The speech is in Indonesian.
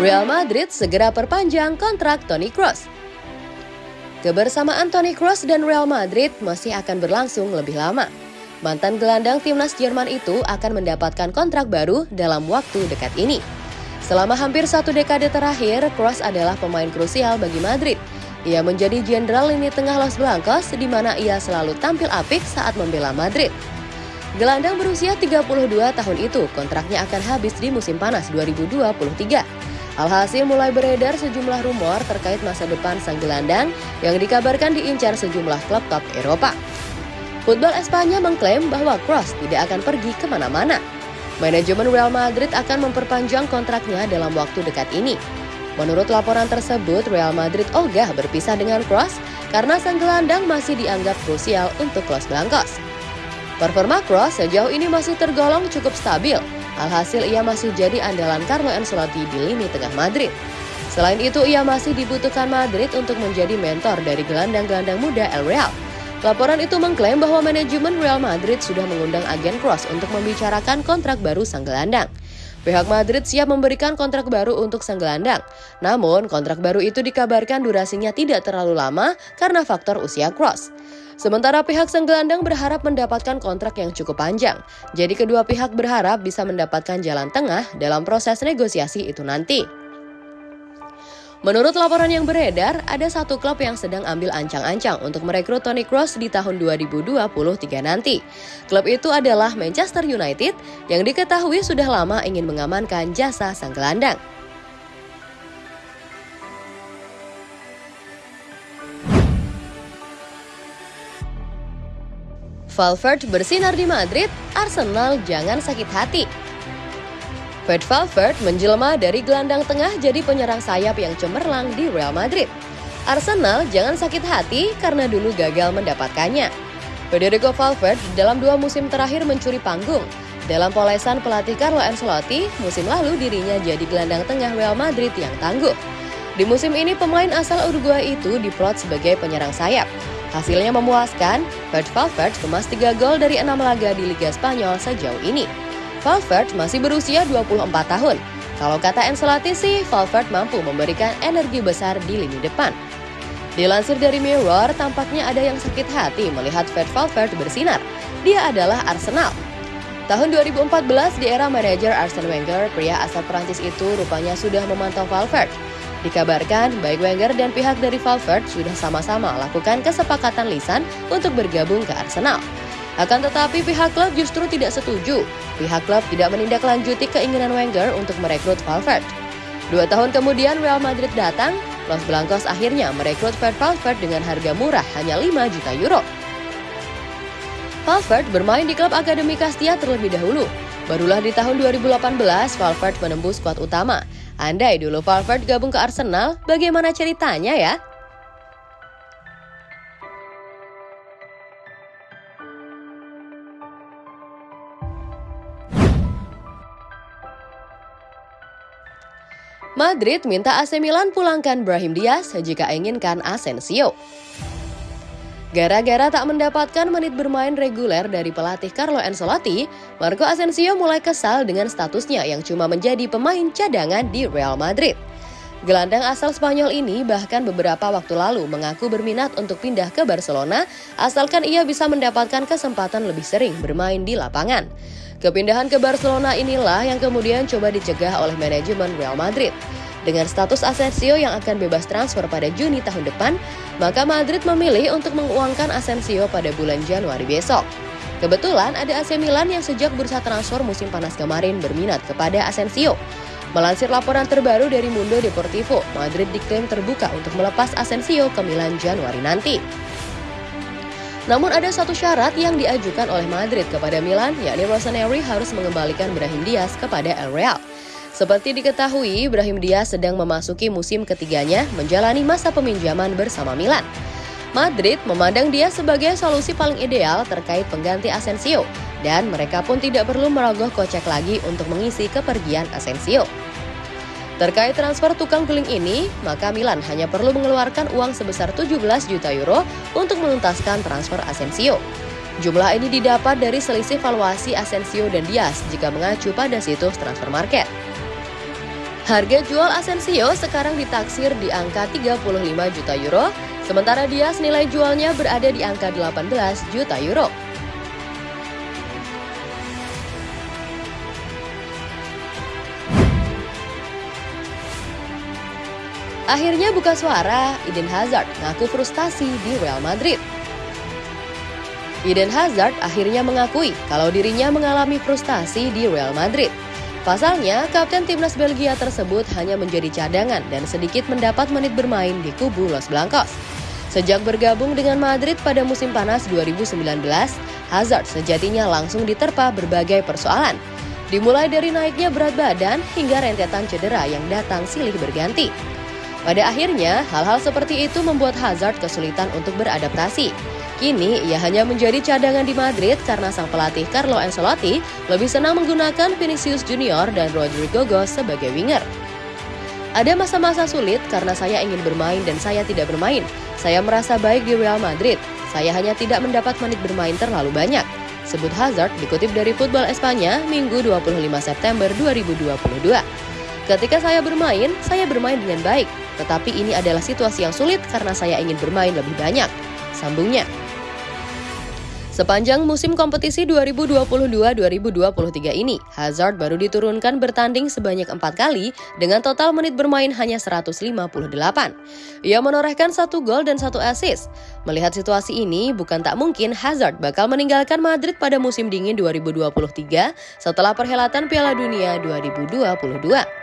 Real Madrid segera perpanjang kontrak Toni Kroos. Kebersamaan Toni Kroos dan Real Madrid masih akan berlangsung lebih lama. Mantan gelandang timnas Jerman itu akan mendapatkan kontrak baru dalam waktu dekat ini. Selama hampir satu dekade terakhir, Kroos adalah pemain krusial bagi Madrid. Ia menjadi jenderal lini tengah Los Blancos di mana ia selalu tampil apik saat membela Madrid. Gelandang berusia 32 tahun itu kontraknya akan habis di musim panas 2023. Alhasil mulai beredar sejumlah rumor terkait masa depan sang gelandang yang dikabarkan diincar sejumlah klub top Eropa. Football Espanya mengklaim bahwa Kroos tidak akan pergi ke mana-mana. Manajemen Real Madrid akan memperpanjang kontraknya dalam waktu dekat ini. Menurut laporan tersebut, Real Madrid ogah berpisah dengan Kroos karena sang gelandang masih dianggap krusial untuk Los Blancos. Performa Kroos sejauh ini masih tergolong cukup stabil, Alhasil ia masih jadi andalan Carlo Ancelotti di lini tengah Madrid. Selain itu, ia masih dibutuhkan Madrid untuk menjadi mentor dari gelandang-gelandang muda El Real. Laporan itu mengklaim bahwa manajemen Real Madrid sudah mengundang agen Cross untuk membicarakan kontrak baru sang gelandang. Pihak Madrid siap memberikan kontrak baru untuk sang gelandang. Namun, kontrak baru itu dikabarkan durasinya tidak terlalu lama karena faktor usia Cross. Sementara pihak sang gelandang berharap mendapatkan kontrak yang cukup panjang. Jadi kedua pihak berharap bisa mendapatkan jalan tengah dalam proses negosiasi itu nanti. Menurut laporan yang beredar, ada satu klub yang sedang ambil ancang-ancang untuk merekrut Toni Kroos di tahun 2023 nanti. Klub itu adalah Manchester United yang diketahui sudah lama ingin mengamankan jasa sang gelandang. Valverde bersinar di Madrid, Arsenal jangan sakit hati. Fred Valverde menjelma dari gelandang tengah jadi penyerang sayap yang cemerlang di Real Madrid. Arsenal jangan sakit hati karena dulu gagal mendapatkannya. Federico Valverde dalam dua musim terakhir mencuri panggung. Dalam polesan pelatih Carlo Ancelotti, musim lalu dirinya jadi gelandang tengah Real Madrid yang tangguh. Di musim ini pemain asal Uruguay itu diplot sebagai penyerang sayap. Hasilnya memuaskan, Fred Valverde kemas 3 gol dari 6 laga di Liga Spanyol sejauh ini. Valverde masih berusia 24 tahun. Kalau kata Ancelotti sih, Valverde mampu memberikan energi besar di lini depan. Dilansir dari Mirror, tampaknya ada yang sakit hati melihat Fred Valverde bersinar. Dia adalah Arsenal. Tahun 2014 di era manajer Arsene Wenger, pria asal Prancis itu rupanya sudah memantau Valverde. Dikabarkan, baik Wenger dan pihak dari Valverde sudah sama-sama lakukan kesepakatan lisan untuk bergabung ke Arsenal. Akan tetapi pihak klub justru tidak setuju. Pihak klub tidak menindaklanjuti keinginan Wenger untuk merekrut Valverde. Dua tahun kemudian Real Madrid datang, Los Blancos akhirnya merekrut Fred Valverde dengan harga murah hanya 5 juta euro. Valverde bermain di klub Akademi Castilla terlebih dahulu. Barulah di tahun 2018 Valverde menembus skuad utama Andai dulu Valverde gabung ke Arsenal, bagaimana ceritanya ya? Madrid minta AC Milan pulangkan Brahim Diaz jika inginkan Asensio. Gara-gara tak mendapatkan menit bermain reguler dari pelatih Carlo Ancelotti, Marco Asensio mulai kesal dengan statusnya yang cuma menjadi pemain cadangan di Real Madrid. Gelandang asal Spanyol ini bahkan beberapa waktu lalu mengaku berminat untuk pindah ke Barcelona asalkan ia bisa mendapatkan kesempatan lebih sering bermain di lapangan. Kepindahan ke Barcelona inilah yang kemudian coba dicegah oleh manajemen Real Madrid. Dengan status Asensio yang akan bebas transfer pada Juni tahun depan, maka Madrid memilih untuk menguangkan Asensio pada bulan Januari besok. Kebetulan ada AC Milan yang sejak bursa transfer musim panas kemarin berminat kepada Asensio. Melansir laporan terbaru dari Mundo Deportivo, Madrid diklaim terbuka untuk melepas Asensio ke Milan Januari nanti. Namun ada satu syarat yang diajukan oleh Madrid kepada Milan, yakni Rossoneri harus mengembalikan Brahim Diaz kepada El Real. Seperti diketahui, Ibrahim Diaz sedang memasuki musim ketiganya menjalani masa peminjaman bersama Milan. Madrid memandang dia sebagai solusi paling ideal terkait pengganti Asensio, dan mereka pun tidak perlu merogoh kocek lagi untuk mengisi kepergian Asensio. Terkait transfer tukang guling ini, maka Milan hanya perlu mengeluarkan uang sebesar 17 juta euro untuk menuntaskan transfer Asensio. Jumlah ini didapat dari selisih valuasi Asensio dan Diaz jika mengacu pada situs transfer market. Harga jual Asensio sekarang ditaksir di angka 35 juta euro, sementara dia nilai jualnya berada di angka 18 juta euro. Akhirnya buka suara, Eden Hazard ngaku frustasi di Real Madrid. Eden Hazard akhirnya mengakui kalau dirinya mengalami frustasi di Real Madrid. Pasalnya, kapten timnas Belgia tersebut hanya menjadi cadangan dan sedikit mendapat menit bermain di kubu Los Blancos. Sejak bergabung dengan Madrid pada musim panas 2019, Hazard sejatinya langsung diterpa berbagai persoalan. Dimulai dari naiknya berat badan hingga rentetan cedera yang datang silih berganti. Pada akhirnya, hal-hal seperti itu membuat Hazard kesulitan untuk beradaptasi. Kini ia hanya menjadi cadangan di Madrid karena sang pelatih Carlo Ancelotti lebih senang menggunakan Vinicius Junior dan Rodrigo Goes sebagai winger. Ada masa-masa sulit karena saya ingin bermain dan saya tidak bermain. Saya merasa baik di Real Madrid. Saya hanya tidak mendapat menit bermain terlalu banyak. Sebut Hazard dikutip dari Football Espanya Minggu 25 September 2022. Ketika saya bermain, saya bermain dengan baik. Tetapi ini adalah situasi yang sulit karena saya ingin bermain lebih banyak. Sambungnya. Sepanjang musim kompetisi 2022-2023 ini, Hazard baru diturunkan bertanding sebanyak empat kali dengan total menit bermain hanya 158. Ia menorehkan satu gol dan satu assist. Melihat situasi ini, bukan tak mungkin Hazard bakal meninggalkan Madrid pada musim dingin 2023 setelah perhelatan Piala Dunia 2022.